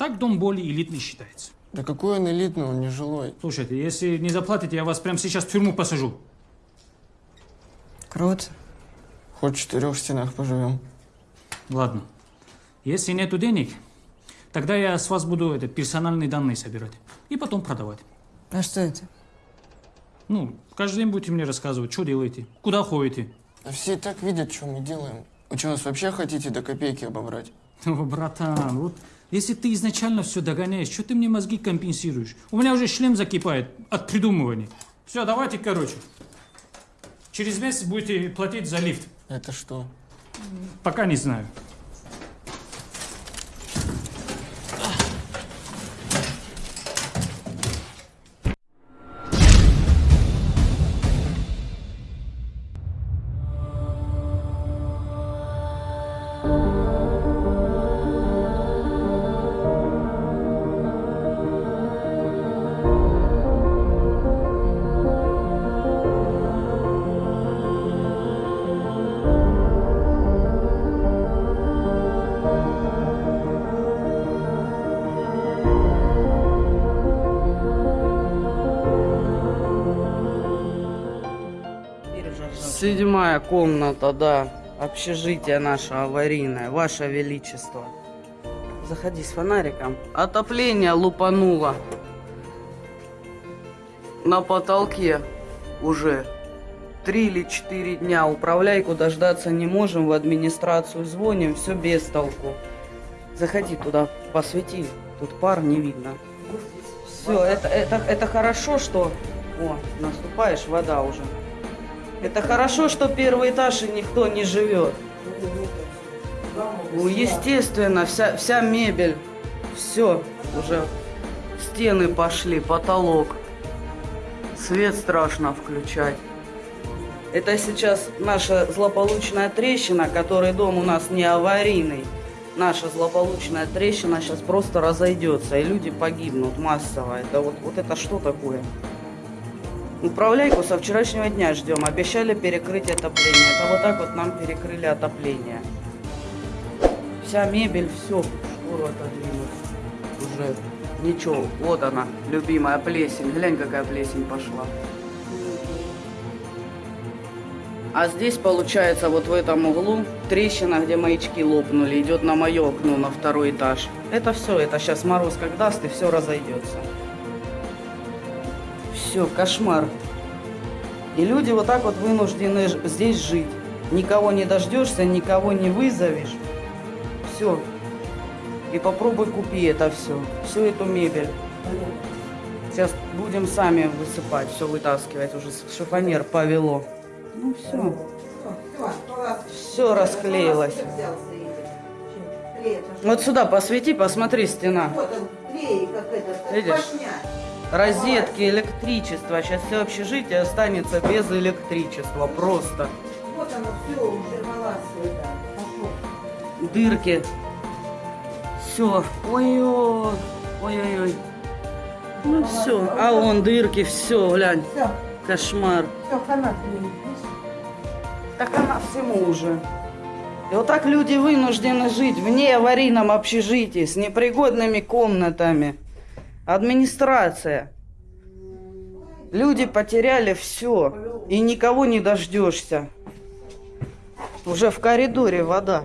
Так дом более элитный считается. Да какой он элитный, он не жилой. Слушайте, если не заплатите, я вас прямо сейчас в тюрьму посажу. Круто. Хоть в четырех стенах поживем. Ладно. Если нету денег, тогда я с вас буду это, персональные данные собирать. И потом продавать. А что это? Ну, каждый день будете мне рассказывать, что делаете, куда ходите. Да все и так видят, что мы делаем. Вы что, нас вообще хотите до копейки обобрать? О, братан, вот если ты изначально все догоняешь, что ты мне мозги компенсируешь? У меня уже шлем закипает от придумывания. Все, давайте, короче. Через месяц будете платить за лифт. Это что? Пока не знаю. Седьмая комната, да. Общежитие наше аварийное, ваше величество. Заходи с фонариком. Отопление лупануло. На потолке уже три или четыре дня. Управляйку дождаться не можем, в администрацию звоним, все без толку. Заходи туда, посвети. Тут пар не видно. Все, это, это, это хорошо, что... О, наступаешь, вода уже. Это хорошо, что первый этаж и никто не живет. Ну, естественно, вся, вся мебель, все, уже стены пошли, потолок. Свет страшно включать. Это сейчас наша злополучная трещина, который дом у нас не аварийный. Наша злополучная трещина сейчас просто разойдется, и люди погибнут массово. Это вот, вот это что такое? Управляйку со вчерашнего дня ждем. Обещали перекрыть отопление. Это вот так вот нам перекрыли отопление. Вся мебель, все, шкуру отодвинуть. Уже ничего. Вот она, любимая плесень. Глянь, какая плесень пошла. А здесь, получается, вот в этом углу трещина, где маячки лопнули, идет на мое окно, на второй этаж. Это все, это сейчас мороз как даст, и все разойдется. Все, кошмар. И люди вот так вот вынуждены здесь жить. Никого не дождешься, никого не вызовешь. Все. И попробуй купи это все. Всю эту мебель. Сейчас будем сами высыпать, все вытаскивать. Уже шифонер повело. Ну все. Все расклеилось. Вот сюда посвети, посмотри, стена. Вот он, клей, как этот, Видишь? Розетки, электричество. Сейчас все общежитие останется без электричества. Просто. Вот оно все уже да. Пошло. Дырки. Все. Ой-ой. Ой-ой-ой. Ну все. А вон дырки. Все, глянь. Все, Кошмар. все, клеит. Так она всему уже. И вот так люди вынуждены жить в неаварийном общежитии с непригодными комнатами. Администрация. Люди потеряли все. И никого не дождешься. Уже в коридоре вода.